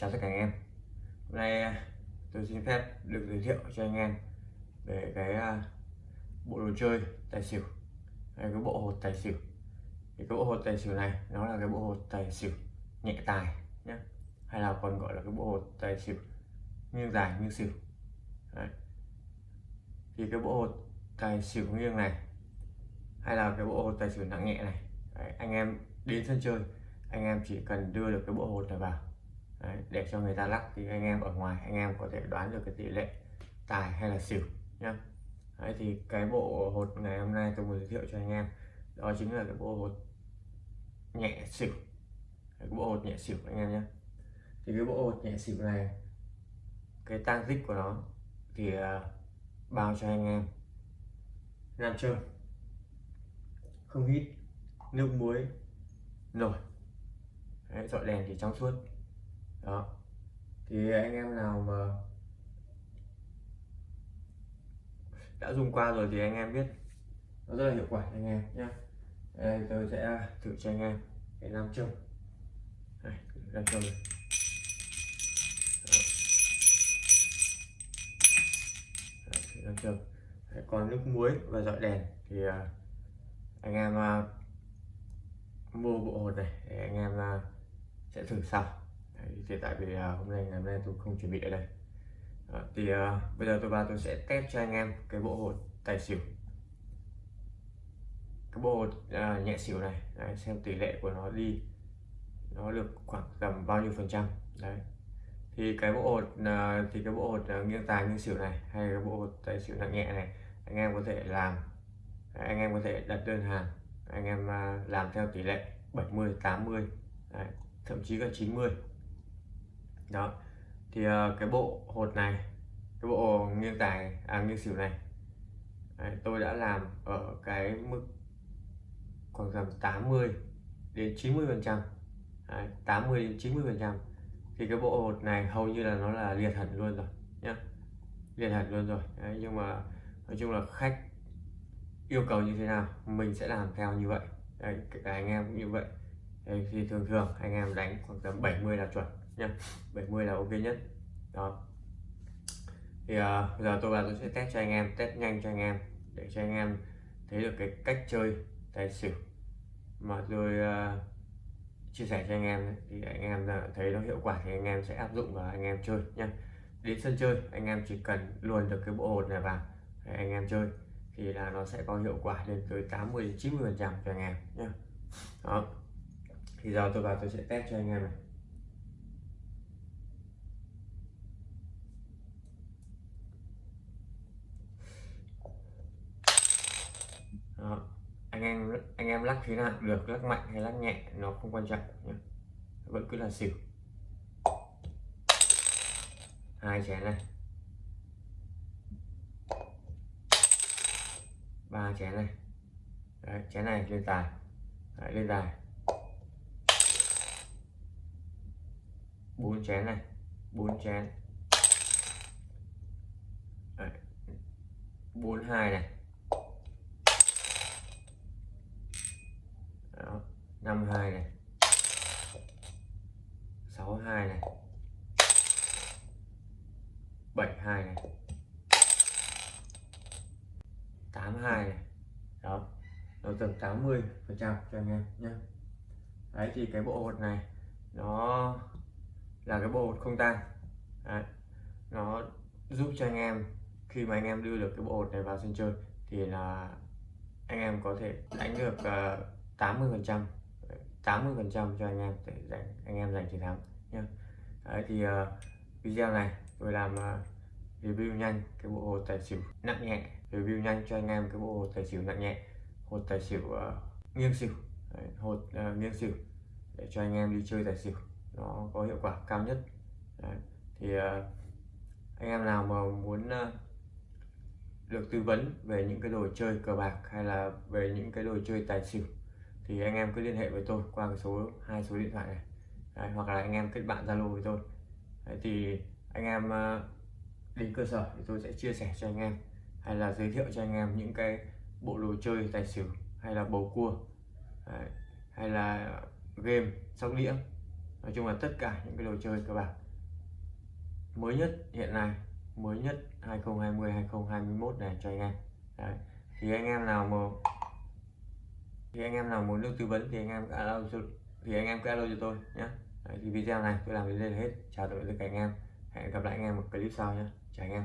chào tất cả anh em. Hôm nay à, tôi xin phép được giới thiệu cho anh em về cái à, bộ đồ chơi tài xỉu. Hay cái bộ hột tài xỉu. Thì cái bộ hột tài xỉu này nó là cái bộ hột tài xỉu nhẹ tài nhé hay là còn gọi là cái bộ hột tài xỉu nghiêng dài nghiêng xỉu. Đấy. thì cái bộ hột tài xỉu nghiêng này hay là cái bộ hột tài xỉu nặng nhẹ này Đấy, anh em đến sân chơi anh em chỉ cần đưa được cái bộ hột này vào. Đấy, để cho người ta lắc thì anh em ở ngoài anh em có thể đoán được cái tỷ lệ tài hay là xỉu nhá. Đấy, thì cái bộ hột ngày hôm nay tôi muốn giới thiệu cho anh em đó chính là cái bộ hột nhẹ xỉu. Cái bộ hột nhẹ xỉu anh em nhé thì cái bộ hột nhẹ xỉu này cái tăng tích của nó thì uh, bao cho anh em. Nam châm không hít nước muối nổi. Đấy, dọi đèn thì trong suốt đó. Thì anh em nào mà đã dùng qua rồi thì anh em biết. Nó rất là hiệu quả anh em nhé đây tôi sẽ thử cho anh em cái nam châm. Đây nam châm này. Nam châm. Đấy, còn nước muối và dọi đèn thì uh, anh em uh, mua bộ hột này để anh em uh, sẽ thử sau thì tại vì uh, hôm nay ngày hôm nay tôi không chuẩn bị ở đây. Đó, thì uh, bây giờ tôi vào tôi sẽ test cho anh em cái bộ hột tài xỉu. Cái bộ hột uh, nhẹ xỉu này Đấy, xem tỷ lệ của nó đi nó được khoảng tầm bao nhiêu phần trăm đấy. Thì cái bộ hột uh, thì cái bộ hột uh, nghiêng tài nghiêng xỉu này hay cái bộ hột tài xỉu nặng nhẹ này anh em có thể làm anh em có thể đặt đơn hàng anh em uh, làm theo tỷ lệ 70 80 đấy, thậm chí là 90 đó. Thì uh, cái bộ hột này cái bộ nghiêng tài à nghiêng xỉu này đấy, tôi đã làm ở cái mức khoảng tầm 80 đến 90 phần trăm. 80 đến 90 phần trăm. Thì cái bộ hột này hầu như là nó là liệt hẳn luôn rồi nhá. Liệt hẳn luôn rồi đấy, nhưng mà nói chung là khách yêu cầu như thế nào mình sẽ làm theo như vậy. Đấy, cả anh em cũng như vậy thì thường thường anh em đánh khoảng tầm 70 là chuẩn nhá 70 là ok nhất đó thì uh, giờ tôi vào tôi sẽ test cho anh em test nhanh cho anh em để cho anh em thấy được cái cách chơi tài xỉu mà tôi uh, chia sẻ cho anh em thì anh em thấy nó hiệu quả thì anh em sẽ áp dụng và anh em chơi nhé đến sân chơi anh em chỉ cần luồn được cái bộ hột này vào để anh em chơi thì là nó sẽ có hiệu quả lên tới 80 đến 90 phần trăm cho anh em nhé đó thì giờ tôi vào tôi sẽ test cho anh em này. Đó. Anh em anh em lắc thế nào được lắc mạnh hay lắc nhẹ nó không quan trọng nhé vẫn cứ là xỉu. Hai chén này. Ba chén này. Đấy, chén này lên tài. Đấy, lên tài. Bốn chén này. Bốn chén. Bốn hai này. Năm hai này. Sáu hai này. Bảy hai này. Tám hai này. Đó. Nó tầm 80 phần trăm cho anh em nhé đấy, thì cái bộ hột này, nó là cái bộ hột không tang đấy. nó giúp cho anh em khi mà anh em đưa được cái bộ hột này vào sân chơi thì là anh em có thể đánh được ờ, uh, 80 phần trăm 80 phần trăm cho anh em để giành anh em giành chiến thắng nhé Đấy, thì uh, video này tôi làm uh, review nhanh cái bộ hột tài xỉu nặng nhẹ review nhanh cho anh em cái bộ hột tài xỉu nặng nhẹ hột tài xỉu uh, nghiêng xỉu. Đấy, hột uh, nghiêng xỉu để cho anh em đi chơi tài xỉu nó có hiệu quả cao nhất. Đấy, thì ờ, anh em nào mà muốn ờ, được tư vấn về những cái đồ chơi cờ bạc hay là về những cái đồ chơi tài xỉu thì anh em cứ liên hệ với tôi qua cái số hai số điện thoại này. Đấy, hoặc là anh em kết bạn zalo với tôi. Đấy, thì anh em ờ, đến cơ sở thì tôi sẽ chia sẻ cho anh em hay là giới thiệu cho anh em những cái bộ đồ chơi tài xỉu hay là bầu cua Đấy, hay là game sóc đĩa nói chung là tất cả những cái đồ chơi cơ bản. Mới nhất hiện nay mới nhất 2020 2021 này cho anh em. Đấy. thì anh em nào mà thì anh em nào muốn được tư vấn thì anh em alo cho thì anh em cứ alo cho tôi nhé Đấy, thì video này tôi làm đến đây là hết. Chào tạm biệt tất cả anh em. Hẹn gặp lại anh em một clip sau nhé chào anh em.